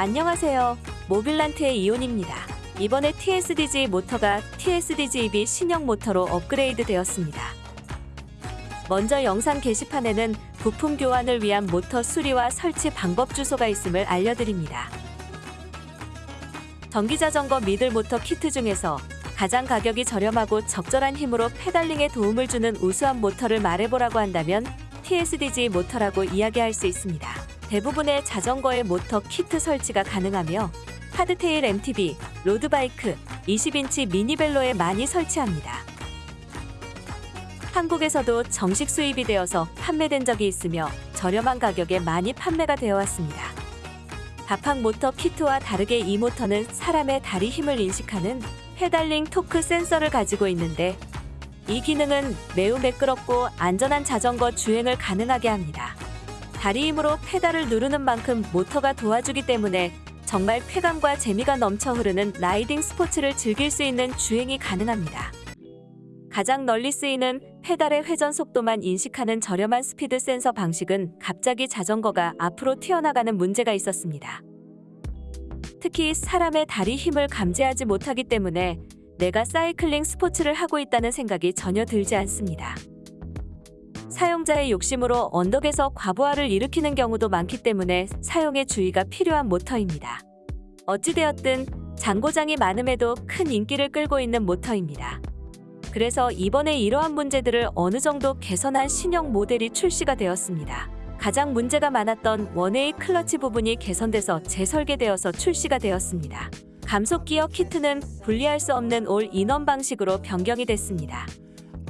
안녕하세요. 모빌란트의 이온입니다. 이번에 TSDZ 모터가 TSDZ2B 신형 모터로 업그레이드 되었습니다. 먼저 영상 게시판에는 부품 교환을 위한 모터 수리와 설치 방법 주소가 있음을 알려드립니다. 전기자전거 middle 모터 키트 중에서 가장 가격이 저렴하고 적절한 힘으로 페달링에 도움을 주는 우수한 모터를 말해보라고 한다면 TSDZ 모터라고 이야기할 수 있습니다. 대부분의 자전거의 모터 키트 설치가 가능하며 hardtail MTB, road bike, 20인치 미니벨로에 많이 설치합니다. 한국에서도 정식 수입이 되어서 판매된 적이 있으며 저렴한 가격에 많이 판매가 되어 왔습니다. 바팡 모터 키트와 다르게 이 모터는 사람의 다리 힘을 인식하는 페달링 토크 센서를 가지고 있는데 이 기능은 매우 매끄럽고 안전한 자전거 주행을 가능하게 합니다. 다리 힘으로 페달을 누르는 만큼 모터가 도와주기 때문에 정말 쾌감과 재미가 넘쳐 흐르는 라이딩 스포츠를 즐길 수 있는 주행이 가능합니다. 가장 널리 쓰이는 페달의 회전 속도만 인식하는 저렴한 스피드 센서 방식은 갑자기 자전거가 앞으로 튀어나가는 문제가 있었습니다. 특히 사람의 다리 힘을 감지하지 못하기 때문에 내가 사이클링 스포츠를 하고 있다는 생각이 전혀 들지 않습니다. 사용자의 욕심으로 언덕에서 과부하를 일으키는 경우도 많기 때문에 사용에 주의가 필요한 모터입니다. 어찌되었든 잔고장이 많음에도 큰 인기를 끌고 있는 모터입니다. 그래서 이번에 이러한 문제들을 어느 정도 개선한 신형 모델이 출시가 되었습니다. 가장 문제가 많았던 원웨이 클러치 부분이 개선돼서 재설계되어서 출시가 되었습니다. 감속 기어 키트는 분리할 수 없는 올 인원 방식으로 변경이 됐습니다.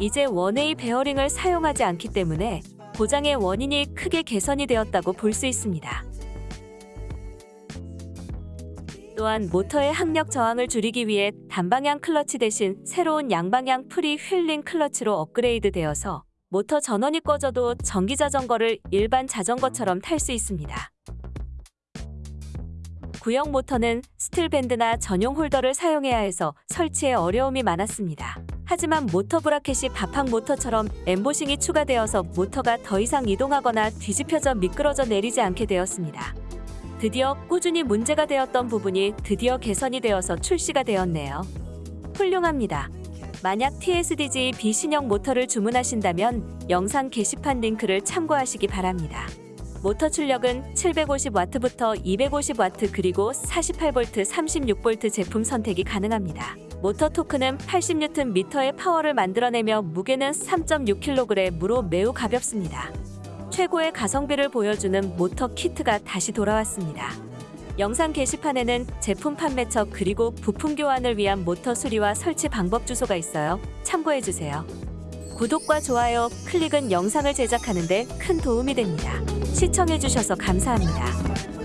이제 one-way 베어링을 사용하지 않기 때문에 고장의 원인이 크게 개선이 되었다고 볼 수 있습니다. 또한 모터의 항력 저항을 줄이기 위해 단방향 클러치 대신 새로운 양방향 freewheeling 클러치로 업그레이드 되어서 모터 전원이 꺼져도 전기 자전거를 일반 자전거처럼 탈 수 있습니다. 구형 모터는 스틸 밴드나 전용 홀더를 사용해야 해서 설치에 어려움이 많았습니다. 하지만 모터 bracket이 바팡 모터처럼 엠보싱이 추가되어서 모터가 더 이상 이동하거나 뒤집혀져 미끄러져 내리지 않게 되었습니다. 드디어 꾸준히 문제가 되었던 부분이 드디어 개선이 되어서 출시가 되었네요. 훌륭합니다. 만약 TSDZ B 신형 모터를 주문하신다면 영상 게시판 링크를 참고하시기 바랍니다. 모터 출력은 750W부터 250W 그리고 48V, 36V 제품 선택이 가능합니다. 모터 토크는 80Nm의 파워를 만들어내며 무게는 3.6kg으로 매우 가볍습니다. 최고의 가성비를 보여주는 모터 키트가 다시 돌아왔습니다. 영상 게시판에는 제품 판매처 그리고 부품 교환을 위한 모터 수리와 설치 방법 주소가 있어요. 참고해주세요. 구독과 좋아요, 클릭은 영상을 제작하는 데 큰 도움이 됩니다. 시청해주셔서 감사합니다.